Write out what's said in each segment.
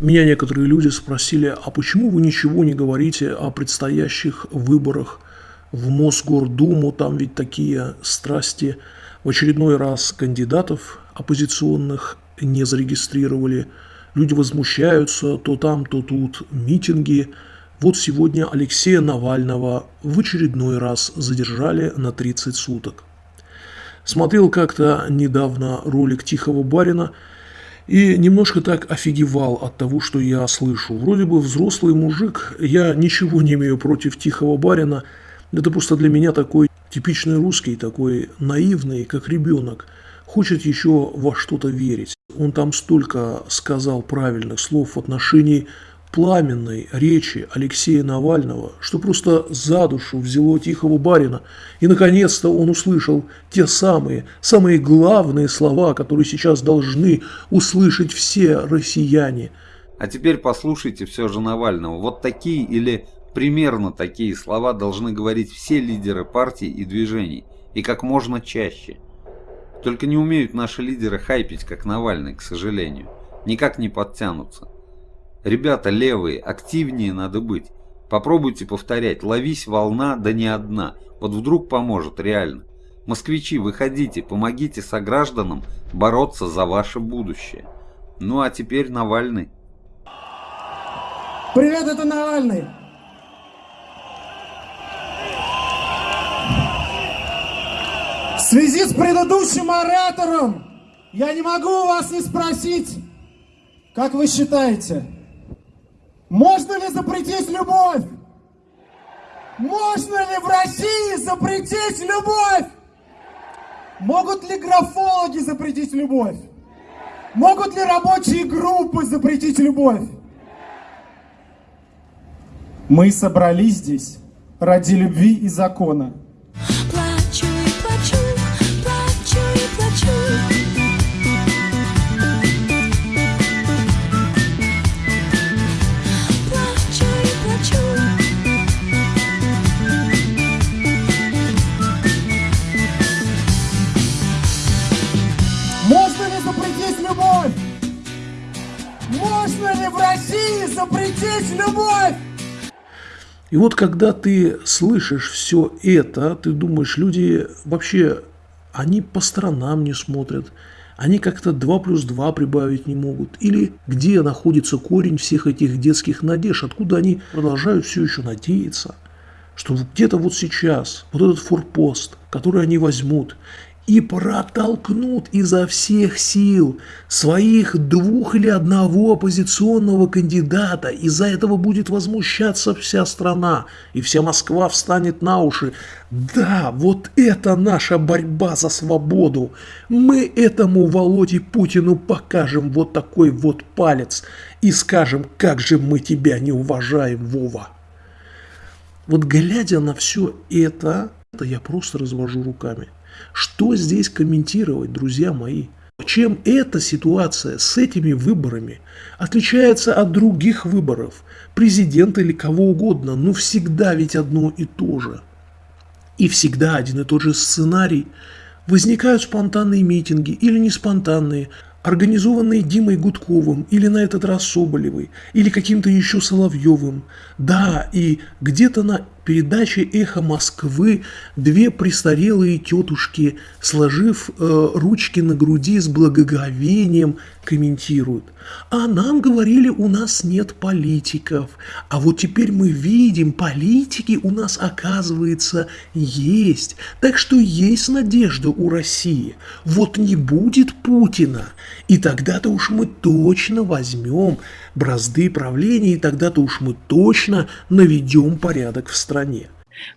Меня некоторые люди спросили, а почему вы ничего не говорите о предстоящих выборах в Мосгордуму, там ведь такие страсти. В очередной раз кандидатов оппозиционных не зарегистрировали. Люди возмущаются, то там, то тут митинги. Вот сегодня Алексея Навального в очередной раз задержали на 30 суток. Смотрел как-то недавно ролик Тихого Барина и немножко так офигевал от того, что я слышу. Вроде бы взрослый мужик, я ничего не имею против Тихого Барина, это просто для меня такой типичный русский, такой наивный, как ребенок, хочет еще во что-то верить. Он там столько сказал правильных слов в отношении пламенной речи Алексея Навального, что просто за душу взяло тихого барина. И, наконец-то, он услышал те самые, самые главные слова, которые сейчас должны услышать все россияне. А теперь послушайте все же Навального. Вот такие или примерно такие слова должны говорить все лидеры партий и движений, и как можно чаще. Только не умеют наши лидеры хайпить, как Навальный, к сожалению. Никак не подтянутся. Ребята левые, активнее надо быть. Попробуйте повторять, ловись волна, да не одна. Вот вдруг поможет, реально. Москвичи, выходите, помогите согражданам бороться за ваше будущее. Ну а теперь Навальный. Привет, это Навальный. В связи с предыдущим оратором я не могу у вас не спросить, как вы считаете, можно ли запретить любовь? Можно ли в России запретить любовь? Могут ли графологи запретить любовь? Могут ли рабочие группы запретить любовь? Мы собрались здесь ради любви и закона. Запретить любовь! И вот когда ты слышишь все это, ты думаешь, люди вообще, они по сторонам не смотрят, они как-то 2 плюс 2 прибавить не могут. Или где находится корень всех этих детских надежд, откуда они продолжают все еще надеяться, что где-то вот сейчас вот этот форпост, который они возьмут, и протолкнут изо всех сил своих двух или одного оппозиционного кандидата. Из-за этого будет возмущаться вся страна, и вся Москва встанет на уши. Да, вот это наша борьба за свободу. Мы этому Володе Путину покажем вот такой вот палец и скажем, как же мы тебя не уважаем, Вова. Вот глядя на все это, это я просто развожу руками. Что здесь комментировать, друзья мои? Чем эта ситуация с этими выборами отличается от других выборов, президента или кого угодно, но всегда ведь одно и то же. И всегда один и тот же сценарий. Возникают спонтанные митинги или не спонтанные, организованные Димой Гудковым или на этот раз Соболевой, или каким-то еще Соловьевым. Да, и где-то на передаче «Эхо Москвы» две престарелые тетушки, сложив э, ручки на груди с благоговением, комментируют. А нам говорили, у нас нет политиков. А вот теперь мы видим, политики у нас, оказывается, есть. Так что есть надежда у России. Вот не будет Путина. И тогда-то уж мы точно возьмем бразды правления, и тогда-то уж мы точно наведем порядок в стране.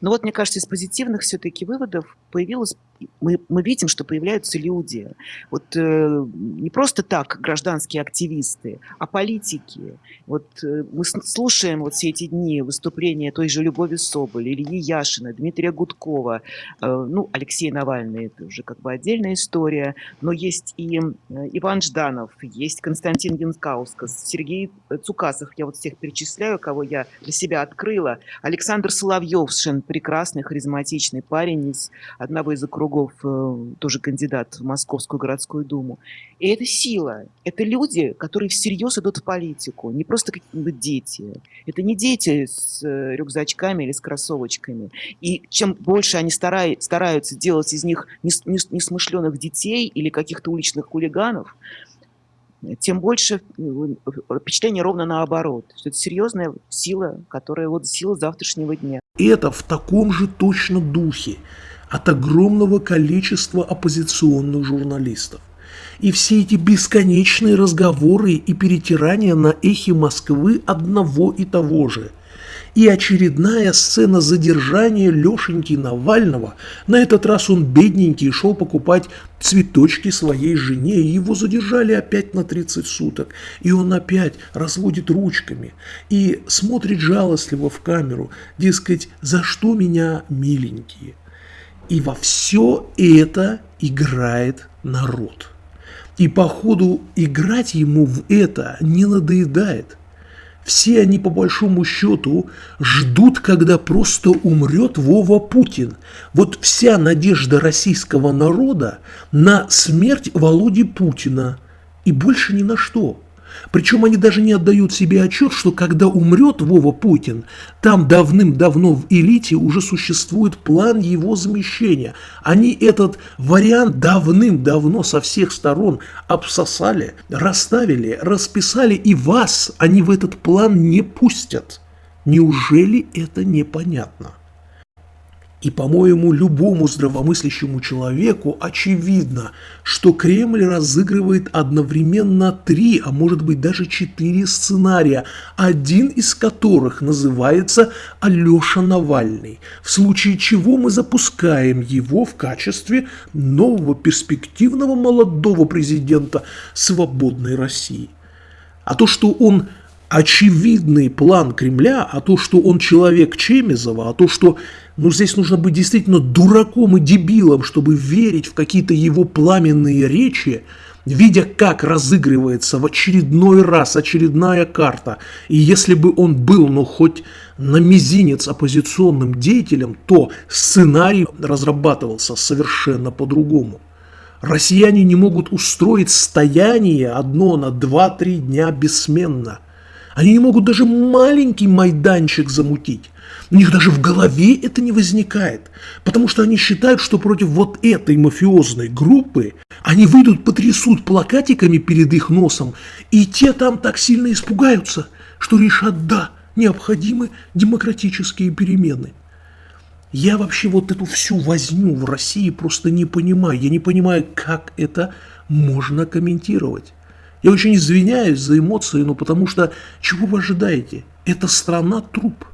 Но вот, мне кажется, из позитивных все-таки выводов появилось мы, мы видим, что появляются люди. Вот э, не просто так гражданские активисты, а политики. Вот э, мы слушаем вот все эти дни выступления той же Любови Соболь, Ильи Яшина, Дмитрия Гудкова, э, ну, Алексей Навальный, это уже как бы отдельная история, но есть и э, Иван Жданов, есть Константин Янкаускас, Сергей Цукасов, я вот всех перечисляю, кого я для себя открыла, Александр Соловьевшин, прекрасный, харизматичный парень из одного из округов кругов, э, тоже кандидат в Московскую городскую думу. И это сила. Это люди, которые всерьез идут в политику, не просто какие-нибудь дети. Это не дети с э, рюкзачками или с кроссовочками. И чем больше они стараются делать из них несмышленных детей или каких-то уличных хулиганов, тем больше впечатление ровно наоборот, что это серьезная сила, которая вот сила завтрашнего дня. Это в таком же точно духе от огромного количества оппозиционных журналистов. И все эти бесконечные разговоры и перетирания на эхе Москвы одного и того же – и очередная сцена задержания Лешеньки Навального. На этот раз он бедненький шел покупать цветочки своей жене, и его задержали опять на 30 суток. И он опять разводит ручками и смотрит жалостливо в камеру, дескать, за что меня миленькие. И во все это играет народ. И походу играть ему в это не надоедает. Все они, по большому счету, ждут, когда просто умрет Вова Путин. Вот вся надежда российского народа на смерть Володи Путина. И больше ни на что. Причем они даже не отдают себе отчет, что когда умрет Вова Путин, там давным-давно в элите уже существует план его замещения. Они этот вариант давным-давно со всех сторон обсосали, расставили, расписали, и вас они в этот план не пустят. Неужели это непонятно? И, по-моему, любому здравомыслящему человеку очевидно, что Кремль разыгрывает одновременно три, а может быть даже четыре сценария, один из которых называется Алеша Навальный, в случае чего мы запускаем его в качестве нового перспективного молодого президента свободной России. А то, что он очевидный план Кремля, а то, что он человек Чемезова, а то, что ну, здесь нужно быть действительно дураком и дебилом, чтобы верить в какие-то его пламенные речи, видя, как разыгрывается в очередной раз очередная карта. И если бы он был, ну, хоть на мизинец оппозиционным деятелем, то сценарий разрабатывался совершенно по-другому. Россияне не могут устроить стояние одно на 2-3 дня бессменно – они не могут даже маленький майданчик замутить. У них даже в голове это не возникает, потому что они считают, что против вот этой мафиозной группы они выйдут, потрясут плакатиками перед их носом, и те там так сильно испугаются, что решат «да, необходимы демократические перемены». Я вообще вот эту всю возню в России просто не понимаю. Я не понимаю, как это можно комментировать. Я очень извиняюсь за эмоции, но потому что чего вы ожидаете? Это страна труп.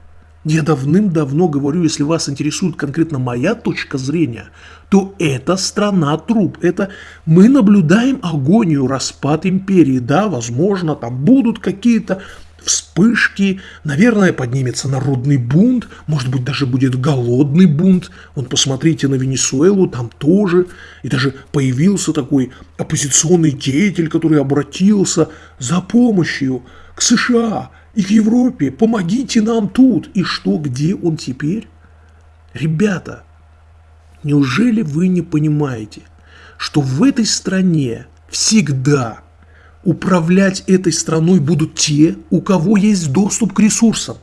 Я давным-давно говорю, если вас интересует конкретно моя точка зрения, то это страна труп. Это мы наблюдаем агонию, распад империи. Да, возможно, там будут какие-то вспышки, наверное, поднимется народный бунт, может быть, даже будет голодный бунт. Вон, посмотрите на Венесуэлу, там тоже. И даже появился такой оппозиционный деятель, который обратился за помощью к США и к Европе. Помогите нам тут. И что, где он теперь? Ребята, неужели вы не понимаете, что в этой стране всегда – управлять этой страной будут те, у кого есть доступ к ресурсам.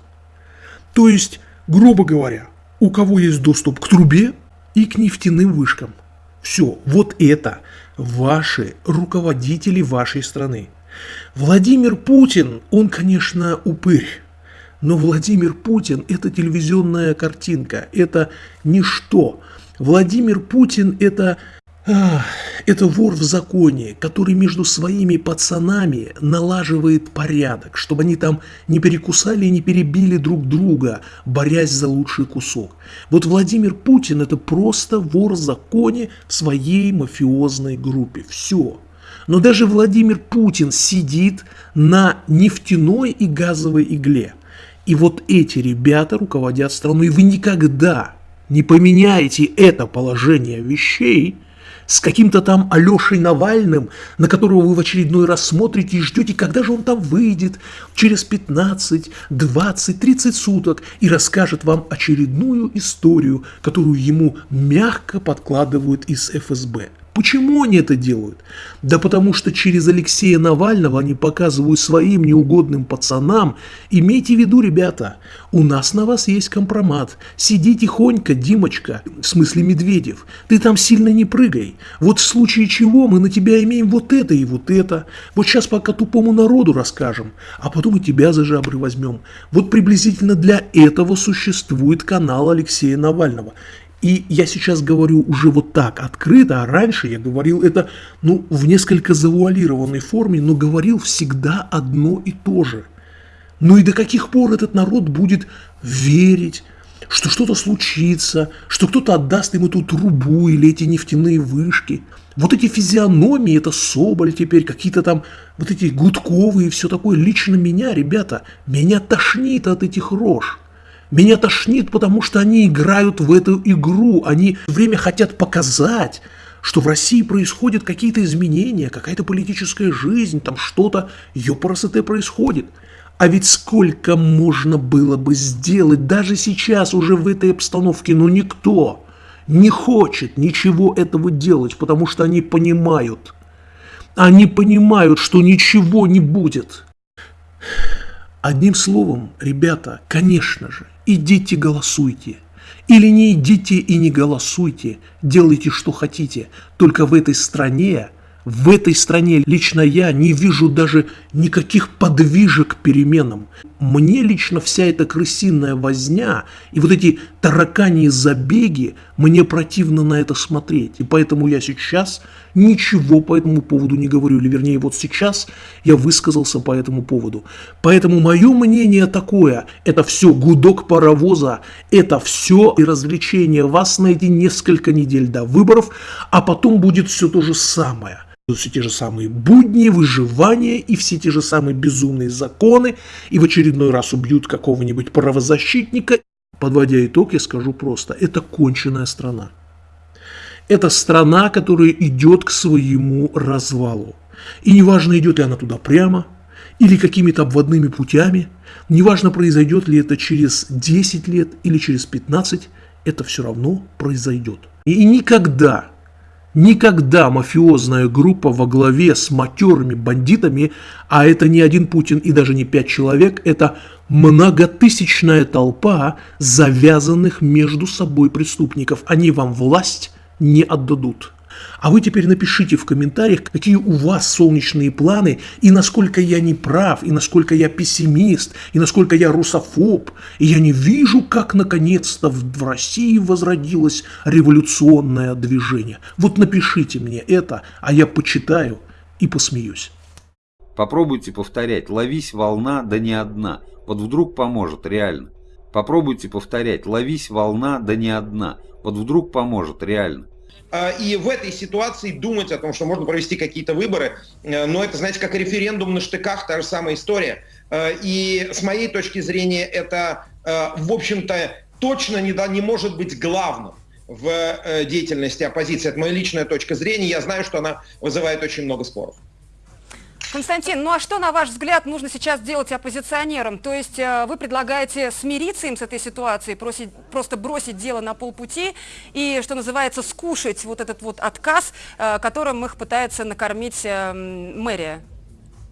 То есть, грубо говоря, у кого есть доступ к трубе и к нефтяным вышкам. Все, вот это ваши руководители вашей страны. Владимир Путин, он, конечно, упырь, но Владимир Путин – это телевизионная картинка, это ничто. Владимир Путин – это это вор в законе, который между своими пацанами налаживает порядок, чтобы они там не перекусали и не перебили друг друга, борясь за лучший кусок. Вот Владимир Путин – это просто вор в законе в своей мафиозной группе. Все. Но даже Владимир Путин сидит на нефтяной и газовой игле. И вот эти ребята руководят страной. И вы никогда не поменяете это положение вещей – с каким-то там Алешей Навальным, на которого вы в очередной раз смотрите и ждете, когда же он там выйдет через 15, 20, 30 суток и расскажет вам очередную историю, которую ему мягко подкладывают из ФСБ. Почему они это делают? Да потому что через Алексея Навального они показывают своим неугодным пацанам, имейте в виду, ребята, у нас на вас есть компромат, сиди тихонько, Димочка, в смысле Медведев, ты там сильно не прыгай, вот в случае чего мы на тебя имеем вот это и вот это, вот сейчас пока тупому народу расскажем, а потом и тебя за жабры возьмем. Вот приблизительно для этого существует канал Алексея Навального. И я сейчас говорю уже вот так открыто, а раньше я говорил это ну, в несколько завуалированной форме, но говорил всегда одно и то же. Ну и до каких пор этот народ будет верить, что что-то случится, что кто-то отдаст ему эту трубу или эти нефтяные вышки. Вот эти физиономии, это Соболь теперь, какие-то там вот эти Гудковые все такое. Лично меня, ребята, меня тошнит от этих рож. Меня тошнит, потому что они играют в эту игру. Они время хотят показать, что в России происходят какие-то изменения, какая-то политическая жизнь, там что-то, ёпарасоте происходит. А ведь сколько можно было бы сделать даже сейчас, уже в этой обстановке, но никто не хочет ничего этого делать, потому что они понимают, они понимают, что ничего не будет. Одним словом, ребята, конечно же, идите голосуйте. Или не идите и не голосуйте, делайте что хотите. Только в этой стране, в этой стране лично я не вижу даже никаких подвижек к переменам. Мне лично вся эта крысиная возня и вот эти тараканьи забеги, мне противно на это смотреть. И поэтому я сейчас ничего по этому поводу не говорю. Или вернее, вот сейчас я высказался по этому поводу. Поэтому мое мнение такое. Это все гудок паровоза. Это все и развлечение вас на эти несколько недель до выборов. А потом будет все то же самое все те же самые будни, выживания и все те же самые безумные законы, и в очередной раз убьют какого-нибудь правозащитника. Подводя итог, я скажу просто, это конченая страна. Это страна, которая идет к своему развалу. И неважно, идет ли она туда прямо, или какими-то обводными путями, неважно, произойдет ли это через 10 лет или через 15, это все равно произойдет. И никогда Никогда мафиозная группа во главе с матерыми бандитами, а это не один Путин и даже не пять человек, это многотысячная толпа завязанных между собой преступников. Они вам власть не отдадут. А вы теперь напишите в комментариях, какие у вас солнечные планы, и насколько я не прав, и насколько я пессимист, и насколько я русофоб. И я не вижу, как наконец-то в России возродилось революционное движение. Вот напишите мне это, а я почитаю и посмеюсь. Попробуйте повторять «ловись волна, да не одна». Вот вдруг поможет, реально. Попробуйте повторять «ловись волна, да не одна». Вот вдруг поможет, реально. А, и в этой ситуации думать о том, что можно провести какие-то выборы, э, но это, знаете, как референдум на штыках, та же самая история. Э, и с моей точки зрения это, э, в общем-то, точно не, не может быть главным в деятельности оппозиции. Это моя личная точка зрения. Я знаю, что она вызывает очень много споров. Константин, ну а что, на ваш взгляд, нужно сейчас делать оппозиционерам? То есть э, вы предлагаете смириться им с этой ситуацией, просить, просто бросить дело на полпути и, что называется, скушать вот этот вот отказ, э, которым их пытается накормить э, мэрия?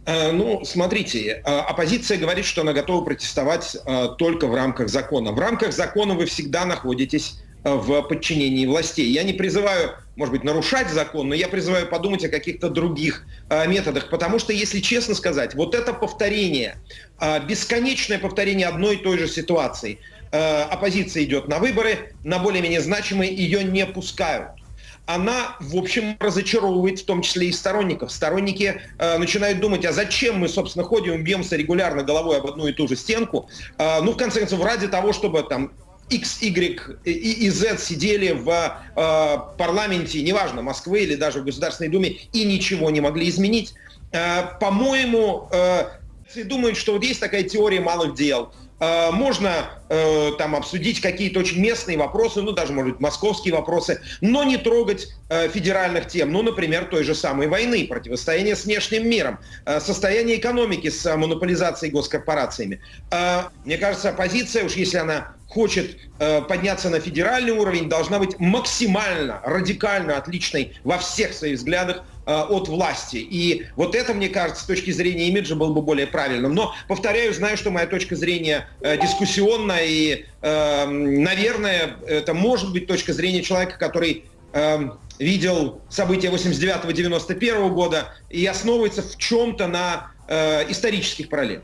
Ну, смотрите, оппозиция говорит, что она готова протестовать только в рамках закона. В рамках закона вы всегда находитесь в подчинении властей. Я не призываю, может быть, нарушать закон, но я призываю подумать о каких-то других э, методах, потому что, если честно сказать, вот это повторение, э, бесконечное повторение одной и той же ситуации, э, оппозиция идет на выборы, на более-менее значимые, ее не пускают она, в общем, разочаровывает в том числе и сторонников. Сторонники э, начинают думать, а зачем мы, собственно, ходим, бьемся регулярно головой об одну и ту же стенку? Э, ну, в конце концов, ради того, чтобы там X, Y и, Z сидели в э, парламенте, неважно, Москвы или даже в Государственной Думе, и ничего не могли изменить. Э, По-моему, э, думают, что вот есть такая теория малых дел. Э, можно э, там обсудить какие-то очень местные вопросы, ну даже, может быть, московские вопросы, но не трогать э, федеральных тем, ну, например, той же самой войны, противостояние с внешним миром, состояние экономики с монополизацией госкорпорациями. Мне кажется, оппозиция, уж если она хочет э, подняться на федеральный уровень, должна быть максимально, радикально отличной во всех своих взглядах э, от власти. И вот это, мне кажется, с точки зрения имиджа было бы более правильным. Но, повторяю, знаю, что моя точка зрения э, дискуссионная, и, э, наверное, это может быть точка зрения человека, который э, видел события 89-91 года и основывается в чем-то на э, исторических параллелях.